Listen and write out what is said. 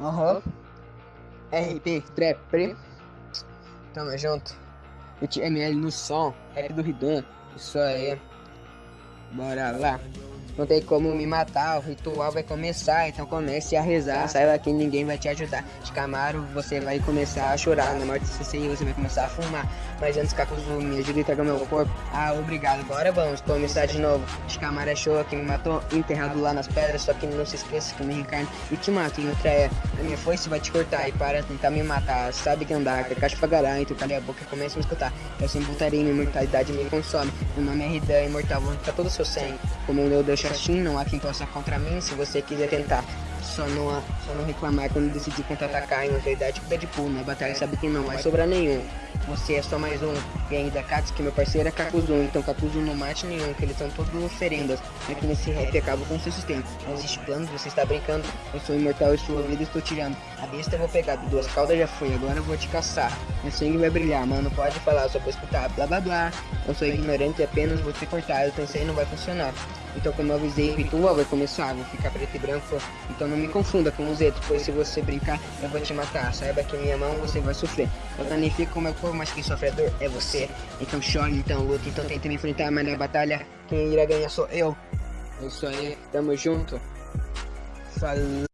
Aham. RP Trap. Tamo junto. ML no som. Rap do Ridan. Isso aí. Bora lá. Não tem como me matar, o ritual vai começar, então comece a rezar. Saiba que ninguém vai te ajudar. De Camaro, você vai começar a chorar. Na morte do CCI, você vai começar a fumar. Mas antes, Cacuzu, me ajuda a entregar meu corpo. Ah, obrigado. Agora vamos começar de novo. De Camaro é show, quem me matou, enterrado lá nas pedras. Só que não se esqueça que me reencarno e te mato em outra é. A minha foice vai te cortar e para tentar me matar. Sabe que andar, que a caixa pagará, então calha a boca e começa a me escutar. Eu sempre voltarei, minha imortalidade me consome. Meu nome é Ridan, imortal, vou arrancar todo o seu sangue. Como eu deixo assim, não há quem possa contra mim se você quiser tentar. Só não, só não reclamar quando decidir contra-atacar. Em verdade, com Deadpool, na batalha sabe que não vai sobrar nenhum. Você é só mais um. E ainda que meu parceiro é Kakuzun. Então Kakuzun não mate nenhum, que eles são todos oferendas. Aqui nesse rap acaba com seu sustento. Não existe plano, você está brincando. Eu sou imortal e sua vida estou tirando. A besta eu vou pegar, duas caudas já foi, agora eu vou te caçar. Meu sangue vai brilhar, mano, pode falar, só vou escutar, blá blá blá. Eu sou ignorante e apenas vou te cortar, eu pensei não vai funcionar. Então como eu avisei, o ritual vai começar, vou ficar preto e branco. Então não me confunda com os Zetos, pois se você brincar, eu vou te matar. Saiba que minha mão você vai sofrer. Eu danifico o meu corpo, mas quem sofre a dor é você. Então chore, então luta, então tente me enfrentar, mas na batalha, quem irá ganhar sou eu. É isso aí, tamo junto. Falou.